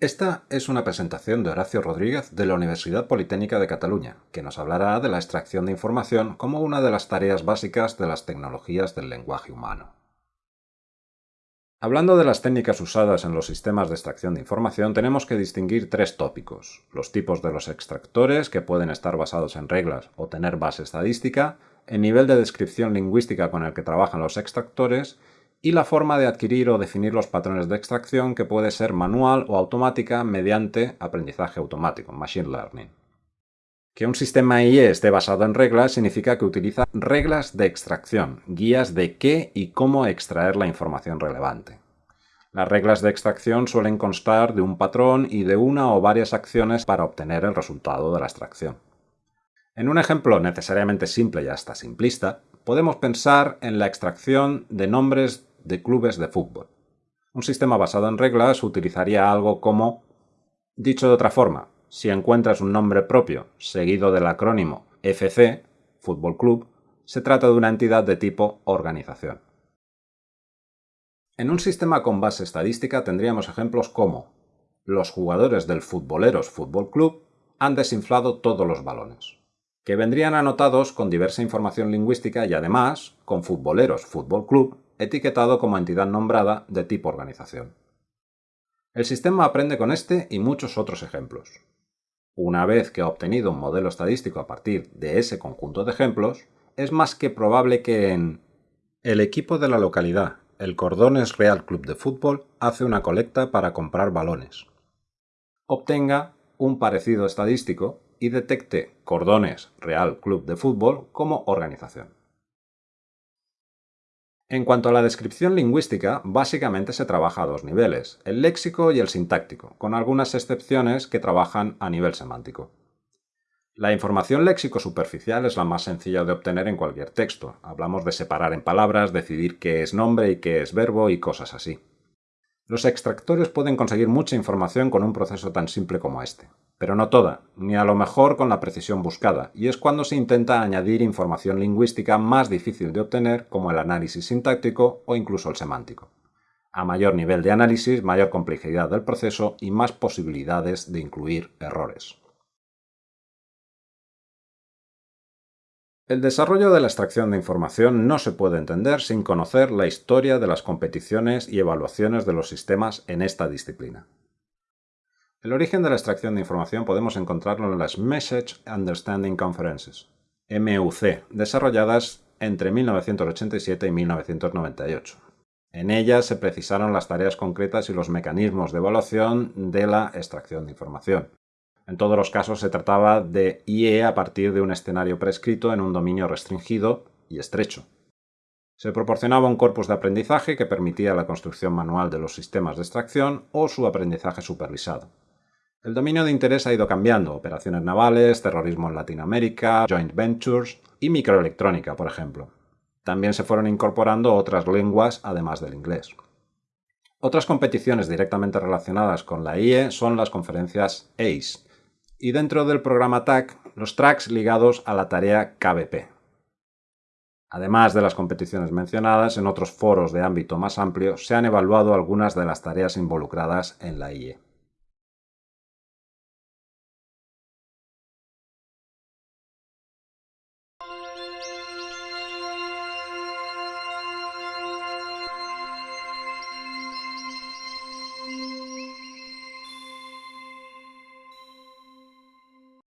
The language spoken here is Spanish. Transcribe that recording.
Esta es una presentación de Horacio Rodríguez de la Universidad Politécnica de Cataluña, que nos hablará de la extracción de información como una de las tareas básicas de las tecnologías del lenguaje humano. Hablando de las técnicas usadas en los sistemas de extracción de información, tenemos que distinguir tres tópicos. Los tipos de los extractores, que pueden estar basados en reglas o tener base estadística, el nivel de descripción lingüística con el que trabajan los extractores y la forma de adquirir o definir los patrones de extracción que puede ser manual o automática mediante aprendizaje automático, machine learning. Que un sistema IE esté basado en reglas significa que utiliza reglas de extracción, guías de qué y cómo extraer la información relevante. Las reglas de extracción suelen constar de un patrón y de una o varias acciones para obtener el resultado de la extracción. En un ejemplo necesariamente simple y hasta simplista, podemos pensar en la extracción de nombres de clubes de fútbol. Un sistema basado en reglas utilizaría algo como, dicho de otra forma, si encuentras un nombre propio seguido del acrónimo FC, Fútbol Club, se trata de una entidad de tipo organización. En un sistema con base estadística tendríamos ejemplos como los jugadores del Futboleros Fútbol Club han desinflado todos los balones, que vendrían anotados con diversa información lingüística y además con Futboleros Fútbol Club etiquetado como entidad nombrada de tipo organización. El sistema aprende con este y muchos otros ejemplos. Una vez que ha obtenido un modelo estadístico a partir de ese conjunto de ejemplos, es más que probable que en el equipo de la localidad, el Cordones Real Club de Fútbol, hace una colecta para comprar balones. Obtenga un parecido estadístico y detecte Cordones Real Club de Fútbol como organización. En cuanto a la descripción lingüística, básicamente se trabaja a dos niveles, el léxico y el sintáctico, con algunas excepciones que trabajan a nivel semántico. La información léxico superficial es la más sencilla de obtener en cualquier texto. Hablamos de separar en palabras, decidir qué es nombre y qué es verbo y cosas así. Los extractores pueden conseguir mucha información con un proceso tan simple como este pero no toda, ni a lo mejor con la precisión buscada, y es cuando se intenta añadir información lingüística más difícil de obtener como el análisis sintáctico o incluso el semántico. A mayor nivel de análisis, mayor complejidad del proceso y más posibilidades de incluir errores. El desarrollo de la extracción de información no se puede entender sin conocer la historia de las competiciones y evaluaciones de los sistemas en esta disciplina. El origen de la extracción de información podemos encontrarlo en las Message Understanding Conferences, MUC, desarrolladas entre 1987 y 1998. En ellas se precisaron las tareas concretas y los mecanismos de evaluación de la extracción de información. En todos los casos se trataba de IE a partir de un escenario prescrito en un dominio restringido y estrecho. Se proporcionaba un corpus de aprendizaje que permitía la construcción manual de los sistemas de extracción o su aprendizaje supervisado. El dominio de interés ha ido cambiando, operaciones navales, terrorismo en Latinoamérica, joint ventures y microelectrónica, por ejemplo. También se fueron incorporando otras lenguas además del inglés. Otras competiciones directamente relacionadas con la IE son las conferencias ACE y dentro del programa TAC los tracks ligados a la tarea KBP. Además de las competiciones mencionadas, en otros foros de ámbito más amplio se han evaluado algunas de las tareas involucradas en la IE.